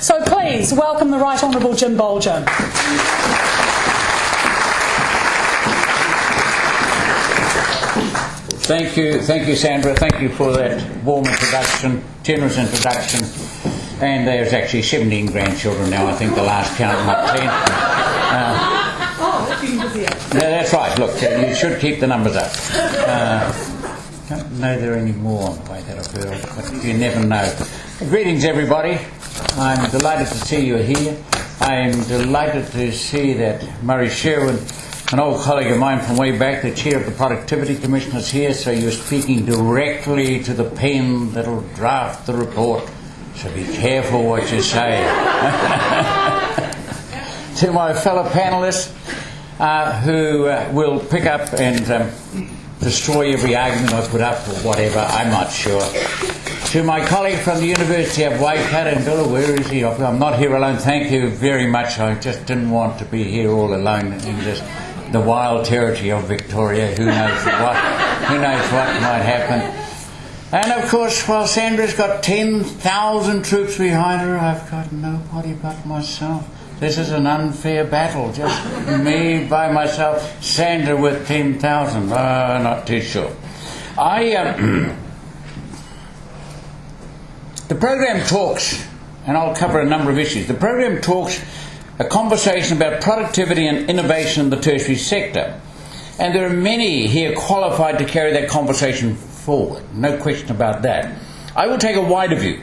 So please welcome the Right Honourable Jim Bolger. Thank you, thank you, Sandra. Thank you for that warm introduction, generous introduction. And there's actually 17 grandchildren now. I think the last count not 10. Uh, oh, yeah, that's right. Look, uh, you should keep the numbers up. Uh, don't know there are any more on the way that I've heard, but you never know. Greetings, everybody. I'm delighted to see you here. I'm delighted to see that Murray Sherwin an old colleague of mine from way back, the chair of the Productivity Commission, is here, so you're speaking directly to the pen that'll draft the report. So be careful what you say. to my fellow panelists uh, who uh, will pick up and um, destroy every argument I put up or whatever, I'm not sure. To my colleague from the University of Waikato, and Bill, where is he? I'm not here alone. Thank you very much. I just didn't want to be here all alone in just the wild territory of Victoria. Who knows what? Who knows what might happen? And of course, while Sandra's got 10,000 troops behind her, I've got nobody but myself. This is an unfair battle. Just me by myself. Sandra with 10,000. Uh, not too sure. I. Um, the program talks, and I'll cover a number of issues. The program talks a conversation about productivity and innovation in the tertiary sector. And there are many here qualified to carry that conversation forward, no question about that. I will take a wider view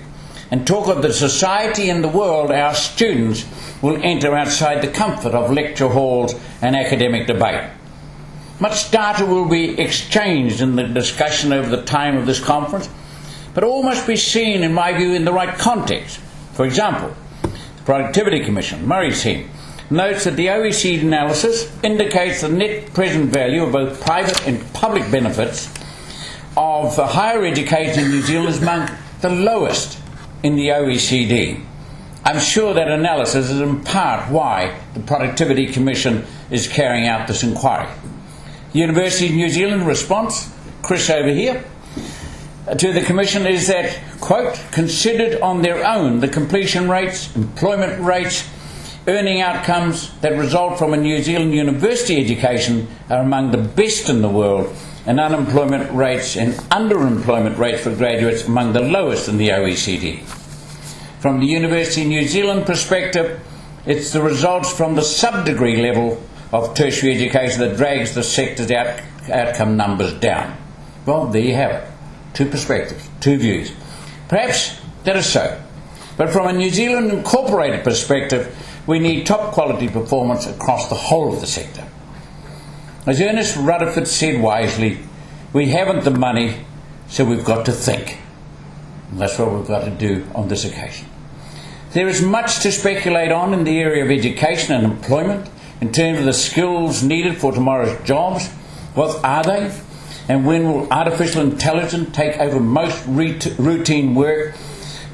and talk of the society and the world our students will enter outside the comfort of lecture halls and academic debate. Much data will be exchanged in the discussion over the time of this conference, but all must be seen, in my view, in the right context. For example, the Productivity Commission, Murray's team, notes that the OECD analysis indicates the net present value of both private and public benefits of higher education in New Zealand is among the lowest in the OECD. I'm sure that analysis is in part why the Productivity Commission is carrying out this inquiry. Universities New Zealand response, Chris over here, to the Commission is that, quote, considered on their own, the completion rates, employment rates, earning outcomes that result from a New Zealand university education are among the best in the world, and unemployment rates and underemployment rates for graduates among the lowest in the OECD. From the Universities New Zealand perspective, it's the results from the sub-degree level of tertiary education that drags the sector's out- outcome numbers down. Well, there you have it two perspectives, two views. Perhaps that is so. But from a New Zealand incorporated perspective, we need top quality performance across the whole of the sector. As Ernest Rutherford said wisely, we haven't the money, so we've got to think. And that's what we've got to do on this occasion. There is much to speculate on in the area of education and employment in terms of the skills needed for tomorrow's jobs. What are they? And when will artificial intelligence take over most routine work?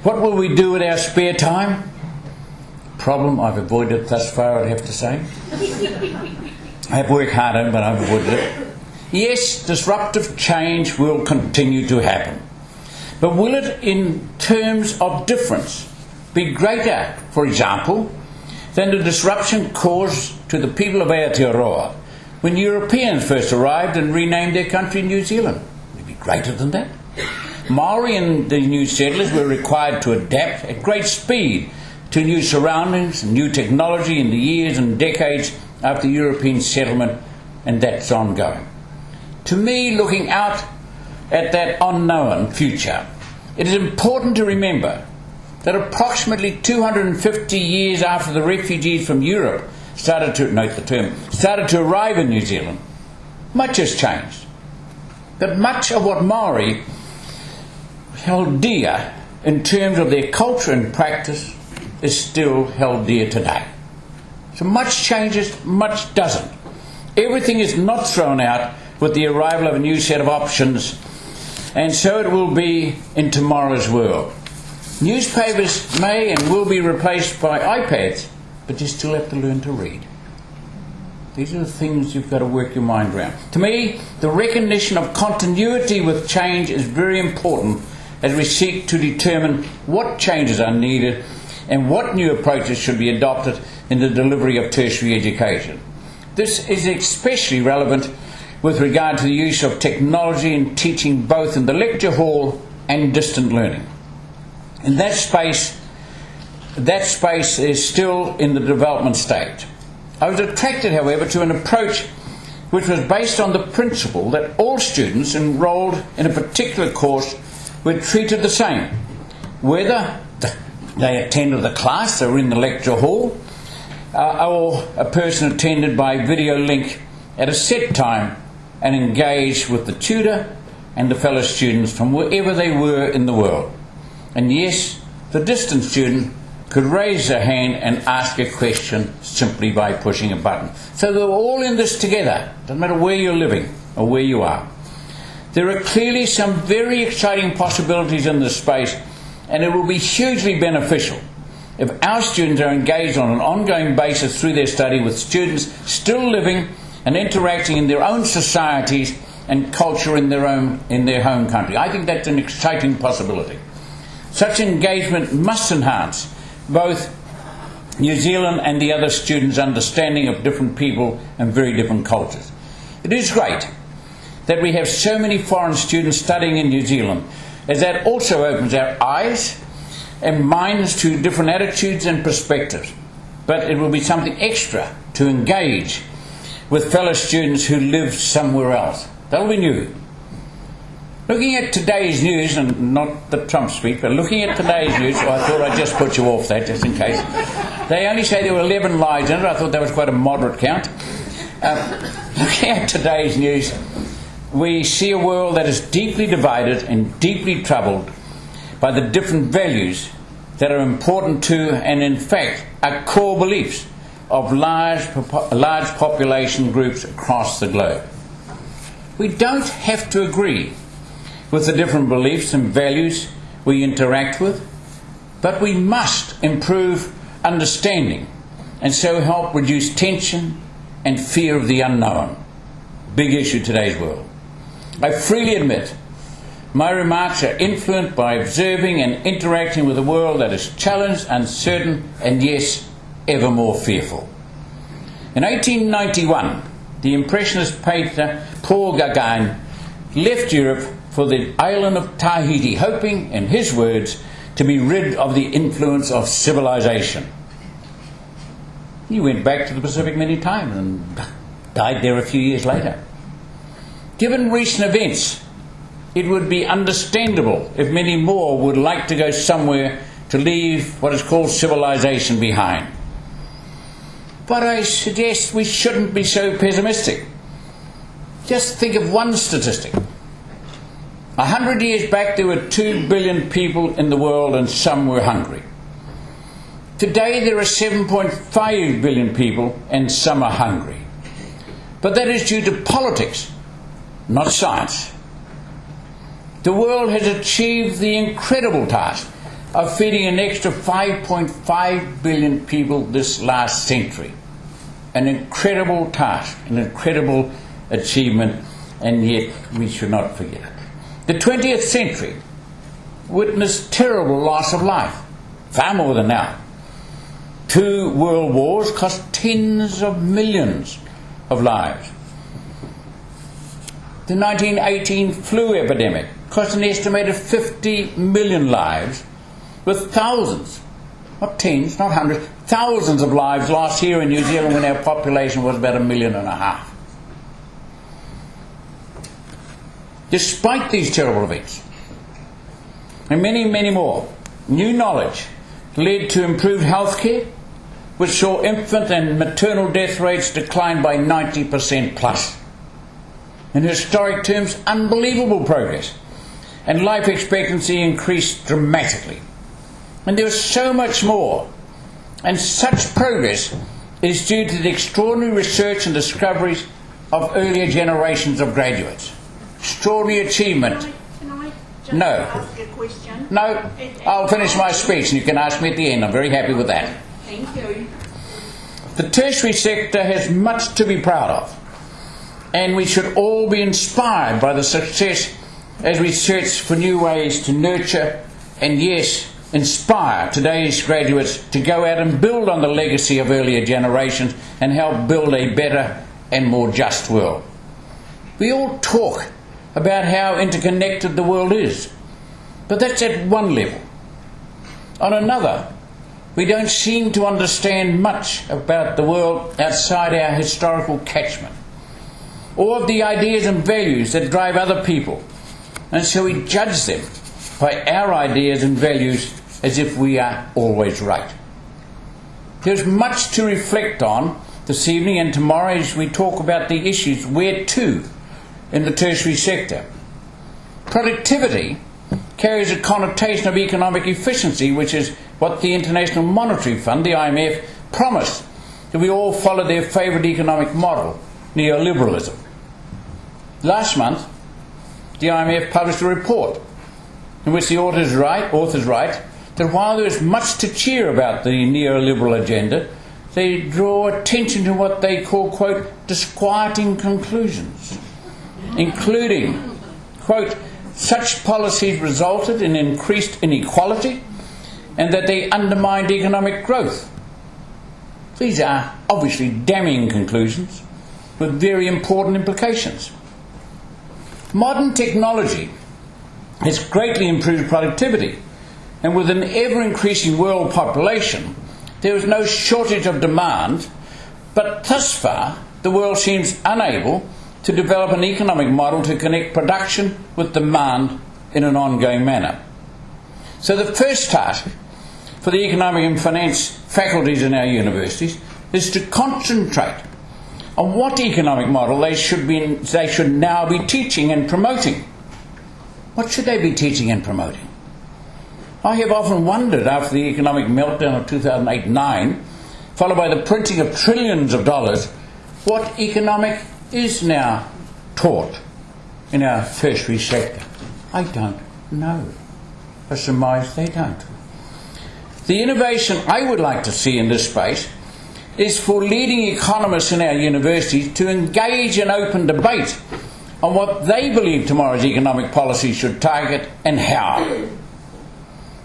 What will we do with our spare time? Problem I've avoided thus far, I'd have to say. I have worked harder, but I've avoided it. Yes, disruptive change will continue to happen. But will it, in terms of difference, be greater, for example, than the disruption caused to the people of Aotearoa when Europeans first arrived and renamed their country New Zealand. It'd be greater than that. Maori and the new settlers were required to adapt at great speed to new surroundings and new technology in the years and decades after European settlement, and that's ongoing. To me, looking out at that unknown future, it is important to remember that approximately 250 years after the refugees from Europe started to, note the term, started to arrive in New Zealand, much has changed. But much of what Maori held dear in terms of their culture and practice is still held dear today. So much changes, much doesn't. Everything is not thrown out with the arrival of a new set of options, and so it will be in tomorrow's world. Newspapers may and will be replaced by iPads, but you still have to learn to read. These are the things you've got to work your mind around. To me, the recognition of continuity with change is very important as we seek to determine what changes are needed and what new approaches should be adopted in the delivery of tertiary education. This is especially relevant with regard to the use of technology in teaching both in the lecture hall and distant learning. In that space, that space is still in the development stage. I was attracted, however, to an approach which was based on the principle that all students enrolled in a particular course were treated the same, whether they attended the class or in the lecture hall, uh, or a person attended by video link at a set time and engaged with the tutor and the fellow students from wherever they were in the world. And yes, the distant student could raise their hand and ask a question simply by pushing a button. So they were all in this together, doesn't matter where you're living or where you are. There are clearly some very exciting possibilities in this space, and it will be hugely beneficial if our students are engaged on an ongoing basis through their study with students still living and interacting in their own societies and culture in their own in their home country. I think that's an exciting possibility. Such engagement must enhance both New Zealand and the other students' understanding of different people and very different cultures. It is great that we have so many foreign students studying in New Zealand, as that also opens our eyes and minds to different attitudes and perspectives. But it will be something extra to engage with fellow students who live somewhere else. That'll be new. Looking at today's news, and not the Trump speech, but looking at today's news, I thought I'd just put you off that just in case. They only say there were 11 lies in it. I thought that was quite a moderate count. Um, looking at today's news, we see a world that is deeply divided and deeply troubled by the different values that are important to, and in fact, are core beliefs of large, large population groups across the globe. We don't have to agree with the different beliefs and values we interact with, but we must improve understanding and so help reduce tension and fear of the unknown. Big issue today's world. I freely admit my remarks are influenced by observing and interacting with a world that is challenged, uncertain, and yes, ever more fearful. In 1891, the Impressionist painter Paul Gauguin left Europe for the island of Tahiti, hoping, in his words, to be rid of the influence of civilization. He went back to the Pacific many times and died there a few years later. Given recent events, it would be understandable if many more would like to go somewhere to leave what is called civilization behind. But I suggest we shouldn't be so pessimistic. Just think of one statistic. A hundred years back, there were two billion people in the world, and some were hungry. Today, there are 7.5 billion people, and some are hungry. But that is due to politics, not science. The world has achieved the incredible task of feeding an extra 5.5 billion people this last century. An incredible task, an incredible achievement, and yet we should not forget it. The 20th century witnessed terrible loss of life, far more than now. Two world wars cost tens of millions of lives. The 1918 flu epidemic cost an estimated 50 million lives, with thousands, not tens, not hundreds, thousands of lives lost here in New Zealand when our population was about a million and a half. Despite these terrible events, and many, many more, new knowledge led to improved health care, which saw infant and maternal death rates decline by 90% plus. In historic terms, unbelievable progress and life expectancy increased dramatically. And there was so much more. And such progress is due to the extraordinary research and discoveries of earlier generations of graduates. Extraordinary achievement. Can I, just No. ask a question? No, I'll finish my speech and you can ask me at the end. I'm very happy with that. Thank you. The tertiary sector has much to be proud of, and we should all be inspired by the success as we search for new ways to nurture and, yes, inspire today's graduates to go out and build on the legacy of earlier generations and help build a better and more just world. We all talk about how interconnected the world is, but that's at one level. On another, we don't seem to understand much about the world outside our historical catchment, or of the ideas and values that drive other people, and so we judge them by our ideas and values as if we are always right. There's much to reflect on this evening and tomorrow as we talk about the issues where to in the tertiary sector. Productivity carries a connotation of economic efficiency, which is what the International Monetary Fund, the IMF, promised that we all follow their favourite economic model, neoliberalism. Last month, the IMF published a report in which the authors write, authors write that while there is much to cheer about the neoliberal agenda, they draw attention to what they call, quote, disquieting conclusions, including, quote, such policies resulted in increased inequality and that they undermined economic growth. These are obviously damning conclusions with very important implications. Modern technology has greatly improved productivity, and with an ever increasing world population, there is no shortage of demand, but thus far the world seems unable to develop an economic model to connect production with demand in an ongoing manner. So, the first task for the economic and finance faculties in our universities is to concentrate on what economic model they should, be, they should now be teaching and promoting. What should they be teaching and promoting? I have often wondered after the economic meltdown of 2008 9, followed by the printing of trillions of dollars, what economic is now taught in our tertiary sector? I don't know. I surmise they don't. The innovation I would like to see in this space is for leading economists in our universities to engage in open debate on what they believe tomorrow's economic policy should target and how.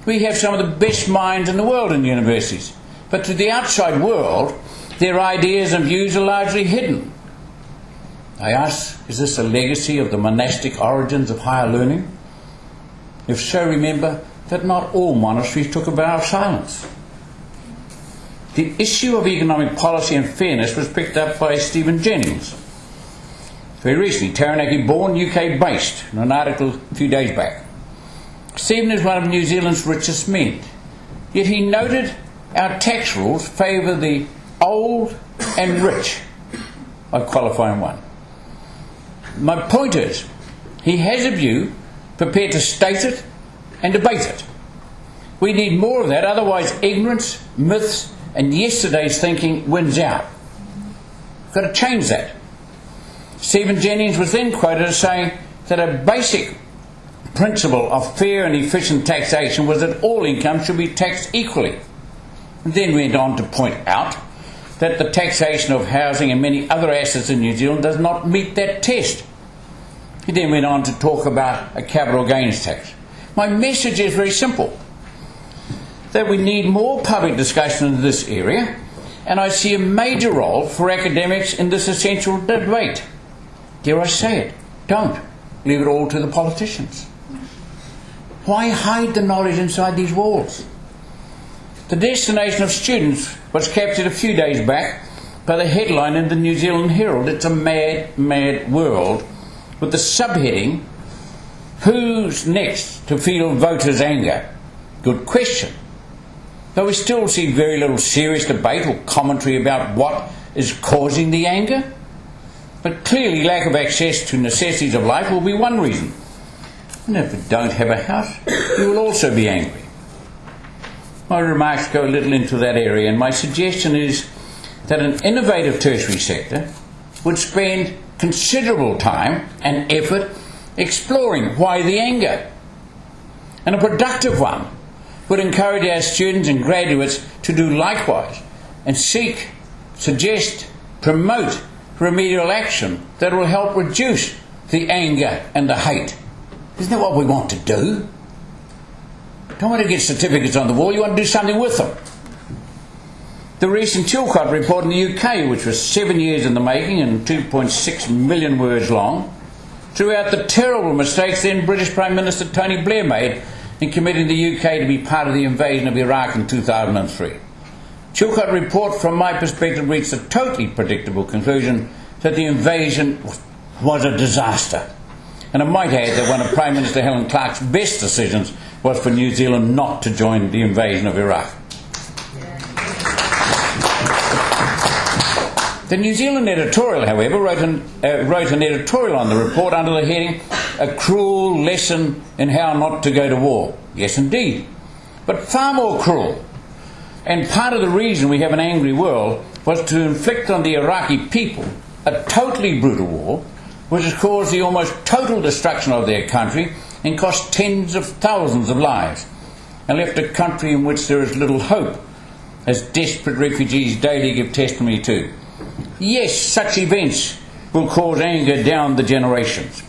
We have some of the best minds in the world in universities, but to the outside world, their ideas and views are largely hidden. I ask, is this a legacy of the monastic origins of higher learning? If so, remember that not all monasteries took a vow of silence. The issue of economic policy and fairness was picked up by Stephen Jennings. Very recently, Taranaki born, UK based, in an article a few days back. Stephen is one of New Zealand's richest men, yet he noted our tax rules favour the old and rich. by qualifying one. My point is, he has a view, prepared to state it and debate it. We need more of that, otherwise, ignorance, myths, and yesterday's thinking wins out. We've got to change that. Stephen Jennings was then quoted as saying that a basic principle of fair and efficient taxation was that all income should be taxed equally. And then went on to point out that the taxation of housing and many other assets in New Zealand does not meet that test. He then went on to talk about a capital gains tax. My message is very simple that we need more public discussion in this area, and I see a major role for academics in this essential debate. Dare I say it? Don't. Leave it all to the politicians. Why hide the knowledge inside these walls? The destination of students was captured a few days back by the headline in the New Zealand Herald It's a Mad, Mad World, with the subheading Who's next to feel voters' anger? Good question. Though we still see very little serious debate or commentary about what is causing the anger. But clearly, lack of access to necessities of life will be one reason. And if you don't have a house, you will also be angry. My remarks go a little into that area, and my suggestion is that an innovative tertiary sector would spend considerable time and effort exploring why the anger. And a productive one would encourage our students and graduates to do likewise and seek, suggest, promote remedial action that will help reduce the anger and the hate. Isn't that what we want to do? Don't want to get certificates on the wall, you want to do something with them. The recent Chilcot report in the UK, which was seven years in the making and 2.6 million words long, threw out the terrible mistakes then British Prime Minister Tony Blair made in committing the UK to be part of the invasion of Iraq in 2003. Chilcot report, from my perspective, reached a totally predictable conclusion that the invasion was a disaster. And I might add that one of Prime Minister Helen Clark's best decisions was for New Zealand not to join the invasion of Iraq. The New Zealand editorial, however, wrote an, uh, wrote an editorial on the report under the heading A Cruel Lesson in How Not to Go to War. Yes, indeed. But far more cruel. And part of the reason we have an angry world was to inflict on the Iraqi people a totally brutal war, which has caused the almost total destruction of their country and cost tens of thousands of lives, and left a country in which there is little hope, as desperate refugees daily give testimony to. Yes, such events will cause anger down the generations.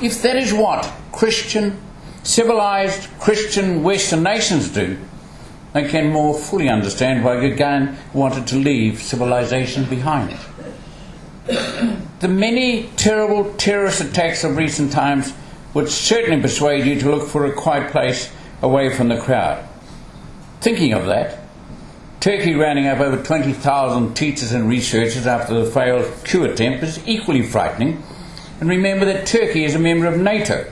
If that is what Christian, civilized Christian Western nations do, I can more fully understand why Gauguin wanted to leave civilization behind. The many terrible terrorist attacks of recent times would certainly persuade you to look for a quiet place away from the crowd. Thinking of that, Turkey rounding up over 20,000 teachers and researchers after the failed coup attempt is equally frightening. And remember that Turkey is a member of NATO,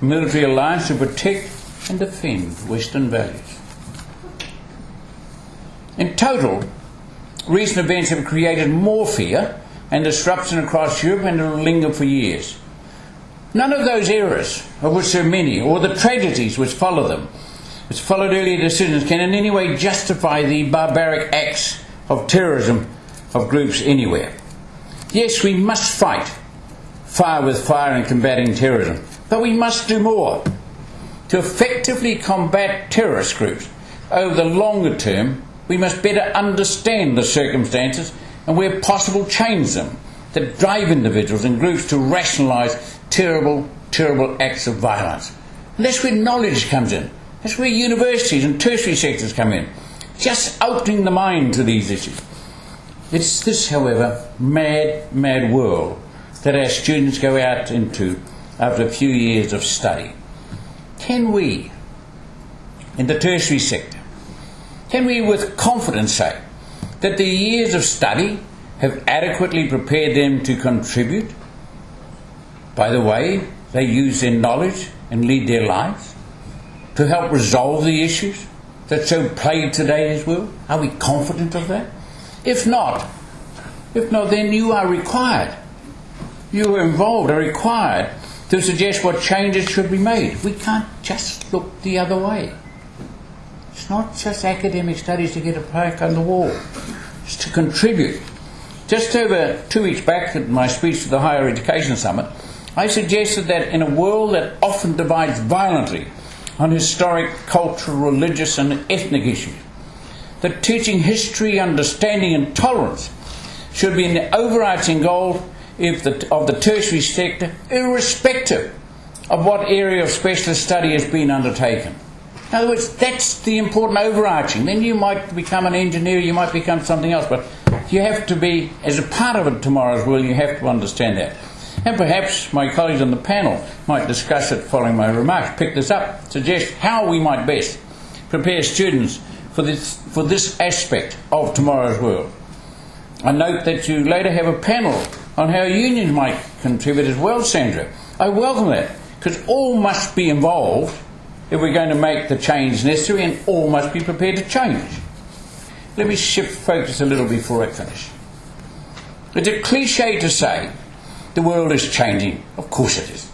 a military alliance to protect and defend Western values. In total, recent events have created more fear and disruption across Europe and it will linger for years. None of those errors, of which there are many, or the tragedies which follow them, which followed earlier decisions, can in any way justify the barbaric acts of terrorism of groups anywhere. Yes, we must fight fire with fire in combating terrorism, but we must do more. To effectively combat terrorist groups over the longer term, we must better understand the circumstances and, where possible, change them that drive individuals and groups to rationalise terrible, terrible acts of violence. And that's where knowledge comes in. That's where universities and tertiary sectors come in. Just opening the mind to these issues. It's this, however, mad, mad world that our students go out into after a few years of study. Can we, in the tertiary sector, can we with confidence say that the years of study have adequately prepared them to contribute by the way they use their knowledge and lead their lives to help resolve the issues that so plague today's world? Are we confident of that? If not, if not, then you are required. You are involved, are required to suggest what changes should be made. We can't just look the other way. Not just academic studies to get a plaque on the wall. It's to contribute. Just over two weeks back at my speech to the Higher Education Summit, I suggested that in a world that often divides violently on historic, cultural, religious, and ethnic issues, that teaching history, understanding, and tolerance should be an overarching goal the, of the tertiary sector, irrespective of what area of specialist study has been undertaken. In other words, that's the important overarching. Then you might become an engineer, you might become something else, but you have to be, as a part of it tomorrow's world, you have to understand that. And perhaps my colleagues on the panel might discuss it following my remarks, pick this up, suggest how we might best prepare students for this, for this aspect of tomorrow's world. I note that you later have a panel on how unions might contribute as well, Sandra. I welcome that, because all must be involved if we're going to make the change necessary, and all must be prepared to change. Let me shift focus a little before I finish. It's a cliche to say the world is changing. Of course it is.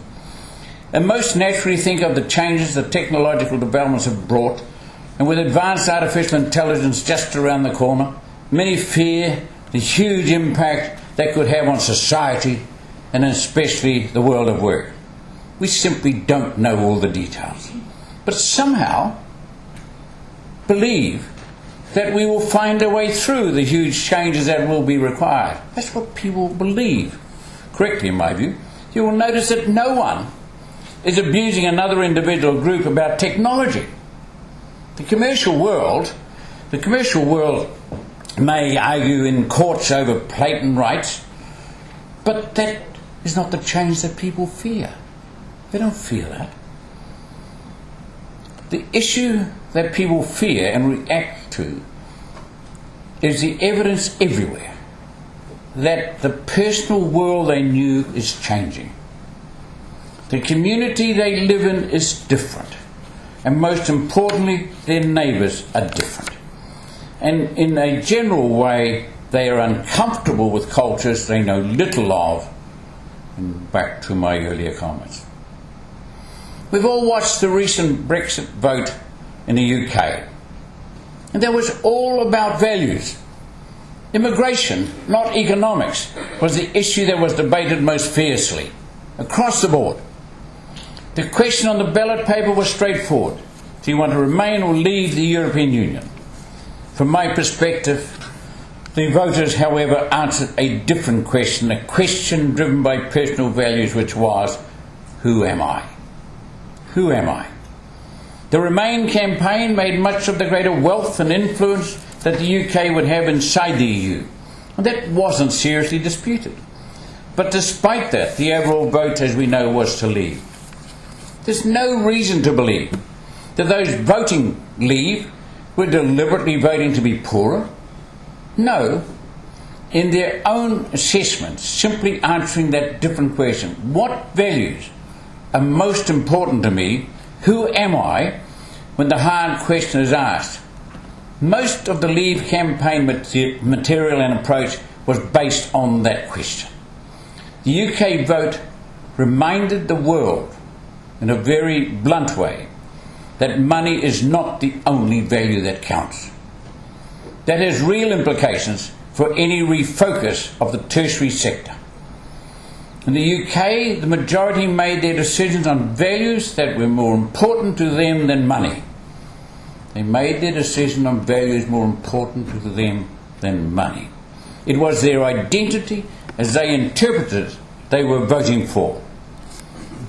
And most naturally think of the changes that technological developments have brought, and with advanced artificial intelligence just around the corner, many fear the huge impact that could have on society and especially the world of work. We simply don't know all the details but somehow believe that we will find a way through the huge changes that will be required. That's what people believe. Correctly, in my view. You will notice that no one is abusing another individual group about technology. The commercial world, the commercial world may argue in courts over patent rights, but that is not the change that people fear. They don't fear that. The issue that people fear and react to is the evidence everywhere that the personal world they knew is changing. The community they live in is different. And most importantly, their neighbours are different. And in a general way, they are uncomfortable with cultures they know little of. And back to my earlier comments. We've all watched the recent Brexit vote in the UK. And that was all about values. Immigration, not economics, was the issue that was debated most fiercely across the board. The question on the ballot paper was straightforward. Do you want to remain or leave the European Union? From my perspective, the voters, however, answered a different question, a question driven by personal values, which was, Who am I? Who am I? The Remain campaign made much of the greater wealth and influence that the UK would have inside the EU, and that wasn't seriously disputed. But despite that, the overall vote, as we know, was to leave. There's no reason to believe that those voting leave were deliberately voting to be poorer. No, in their own assessments, simply answering that different question what values are most important to me? Who am I? When the hard question is asked. Most of the Leave campaign material and approach was based on that question. The UK vote reminded the world in a very blunt way that money is not the only value that counts. That has real implications for any refocus of the tertiary sector. In the UK, the majority made their decisions on values that were more important to them than money. They made their decision on values more important to them than money. It was their identity as they interpreted they were voting for.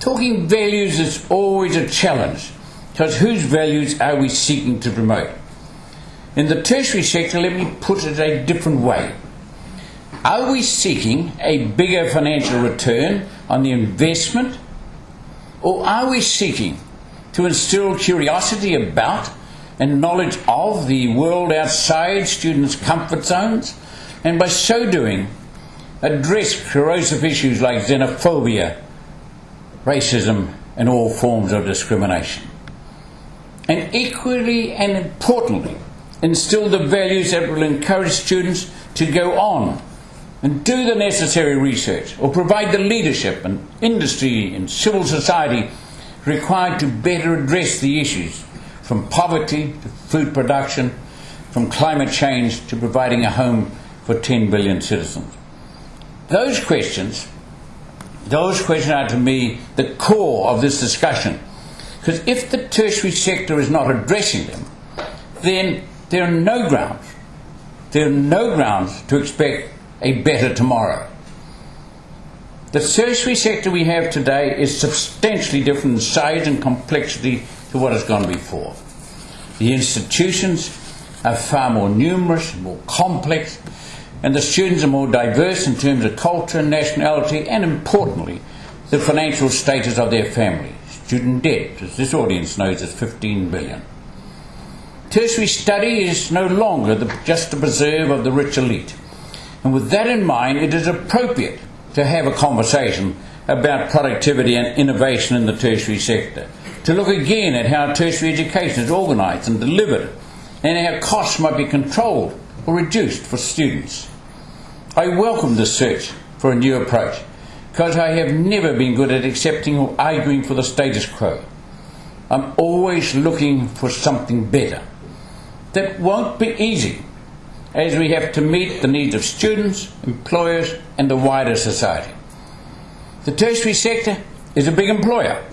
Talking values is always a challenge because whose values are we seeking to promote? In the tertiary sector, let me put it a different way. Are we seeking a bigger financial return on the investment? Or are we seeking to instill curiosity about and knowledge of the world outside students' comfort zones? And by so doing, address corrosive issues like xenophobia, racism, and all forms of discrimination. And equally and importantly, instill the values that will encourage students to go on and do the necessary research or provide the leadership and industry and civil society required to better address the issues from poverty to food production, from climate change to providing a home for 10 billion citizens. Those questions, those questions are to me the core of this discussion. Because if the tertiary sector is not addressing them, then there are no grounds, there are no grounds to expect a better tomorrow. The tertiary sector we have today is substantially different in size and complexity to what has gone before. The institutions are far more numerous, more complex, and the students are more diverse in terms of culture, nationality, and importantly, the financial status of their family. Student debt, as this audience knows, is 15 billion. Tertiary study is no longer the, just a preserve of the rich elite. And with that in mind, it is appropriate to have a conversation about productivity and innovation in the tertiary sector. To look again at how tertiary education is organised and delivered, and how costs might be controlled or reduced for students. I welcome this search for a new approach because I have never been good at accepting or arguing for the status quo. I'm always looking for something better. That won't be easy as we have to meet the needs of students, employers, and the wider society. The tertiary sector is a big employer,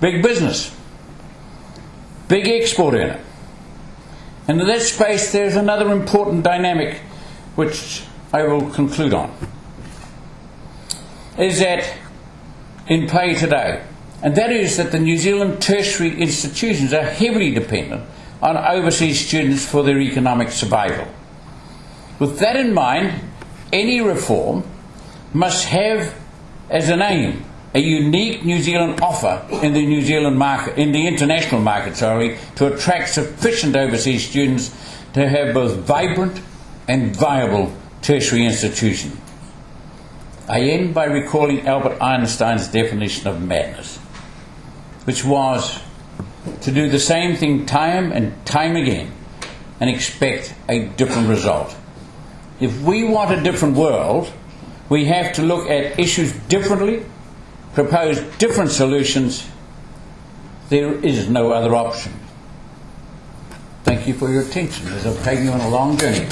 big business, big export earner. And in that space, there's another important dynamic which I will conclude on. Is that in play today, and that is that the New Zealand tertiary institutions are heavily dependent on overseas students for their economic survival. With that in mind, any reform must have as an aim a unique New Zealand offer in the New Zealand market, in the international market, sorry, to attract sufficient overseas students to have both vibrant and viable tertiary institutions. I end by recalling Albert Einstein's definition of madness, which was to do the same thing time and time again and expect a different result. If we want a different world, we have to look at issues differently, propose different solutions. There is no other option. Thank you for your attention as I've taken you on a long journey.